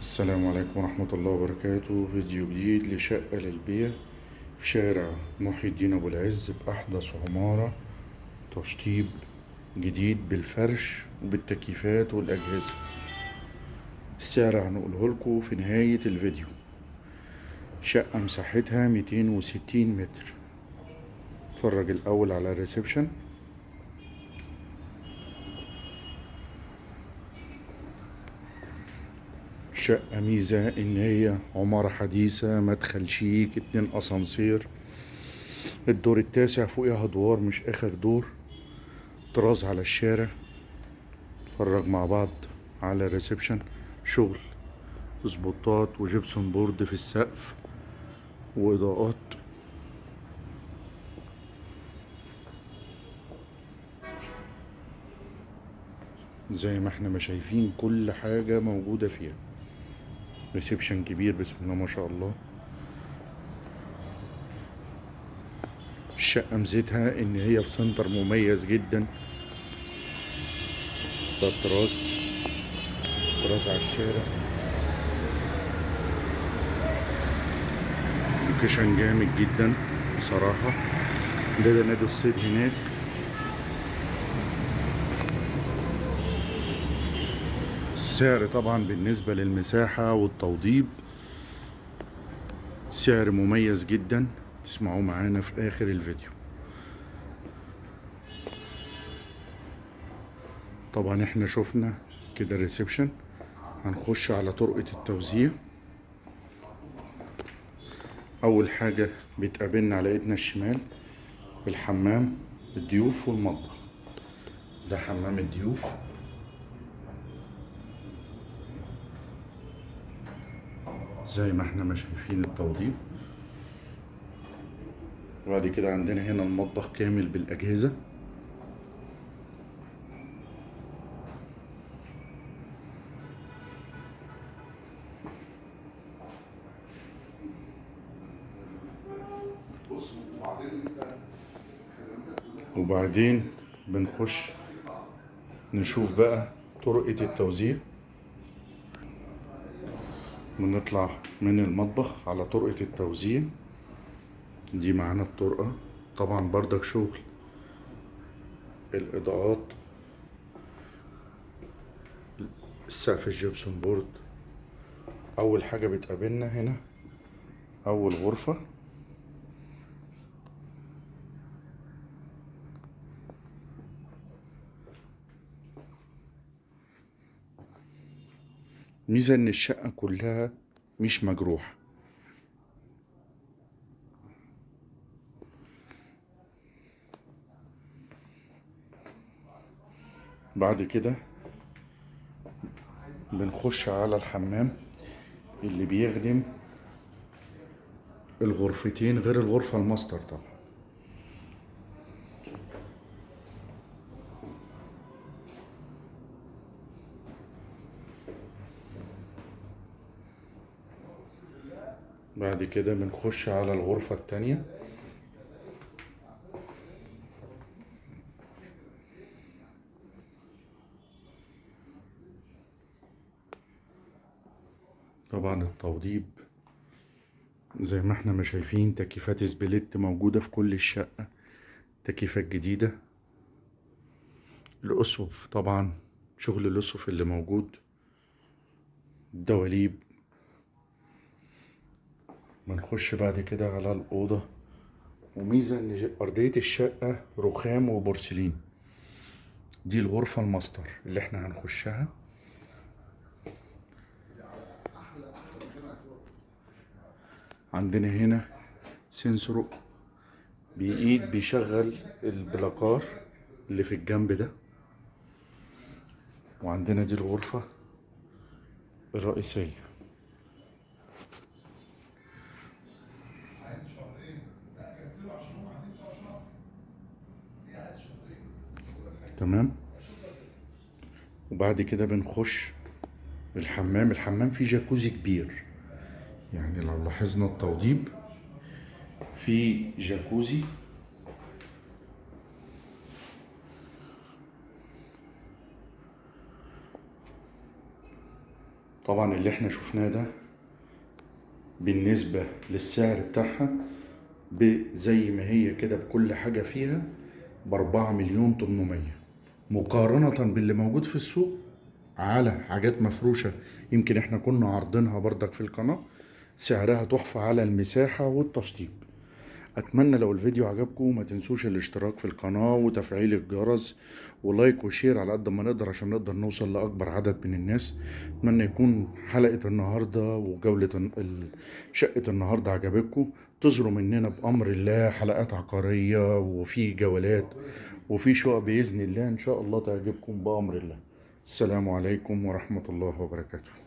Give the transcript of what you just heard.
السلام عليكم ورحمة الله وبركاته. فيديو جديد لشقة للبيع في شارع محي الدين أبو العز بأحدث عمارة تشطيب جديد بالفرش وبالتكييفات والأجهزة. السعر هنقوله لكم في نهاية الفيديو. شقة مساحتها ميتين وستين متر. اتفرج الأول على الريسبشن. شقة ميزة إن هي عمارة حديثة مدخل شيك اتنين أسانسير. الدور التاسع فوقها أدوار مش آخر دور. طراز على الشارع. نتفرج مع بعض على ال reception شغل سبوتات و gypsum board في السقف وإضاءات. زي ما إحنا ما شايفين كل حاجة موجودة فيها. reception كبير بسم الله ما شاء الله. الشقة ميزتها إن هي في center مميز جدا. ده الطراز طراز على الشارع. location جامد جدا بصراحة. ده ده نادي الصيد هناك. السعر طبعا بالنسبة للمساحة والتوضيب. سعر مميز جدا. تسمعوه معانا في آخر الفيديو. طبعا إحنا شفنا كده الريسبشن. هنخش على طرقة التوزيع. أول حاجة بتقابلنا على إيدنا الشمال الحمام الضيوف والمطبخ. ده حمام الضيوف. زي ما إحنا ما شايفين التوضيب. وبعد كده عندنا هنا المطبخ كامل بالأجهزة. وبعدين بنخش نشوف بقى طرقة التوزيع. بنطلع من المطبخ على طرقة التوزيع. دي معانا الطرقة. طبعا بردك شغل. الإضاءات. السقف الجبسون بورد. أول حاجة بتقابلنا هنا أول غرفة. ميزة إن الشقة كلها مش مجروحة. بعد كده بنخش على الحمام اللي بيخدم الغرفتين غير الغرفة الماستر طبعا. بعد كده بنخش على الغرفة التانية. طبعا التوضيب زي ما إحنا ما شايفين تكييفات split موجودة في كل الشقة تكييفات جديدة. الأسقف طبعا شغل الأسقف اللي موجود الدواليب بنخش بعد كده على الأوضة. وميزة إن أرضية الشقة رخام وبورسلين. دي الغرفة الماستر اللي إحنا هنخشها. عندنا هنا سنسور بإيد بيشغل البلاكار اللي في الجنب ده. وعندنا دي الغرفة الرئيسية. تمام؟ وبعد كده بنخش الحمام. الحمام فيه جاكوزي كبير. يعني لو لاحظنا التوضيب في جاكوزي. طبعا اللي إحنا شفناه ده بالنسبة للسعر بتاعها زي ما هي كده بكل حاجة فيها بأربعة مليون تمنمية. مقارنة باللي موجود في السوق على حاجات مفروشة. يمكن إحنا كنا عارضينها بردك في القناة. سعرها تحفة على المساحة والتشطيب. أتمنى لو الفيديو عجبكم ما تنسوش الاشتراك في القناة وتفعيل الجرس و like و share على قد ما نقدر عشان نقدر نوصل لأكبر عدد من الناس. أتمنى يكون حلقة النهاردة وجولة شقة النهاردة عجبتكم. انتظروا مننا بأمر الله حلقات عقارية وفي جولات وفي شقق بإذن الله إن شاء الله تعجبكم بأمر الله. السلام عليكم ورحمة الله وبركاته.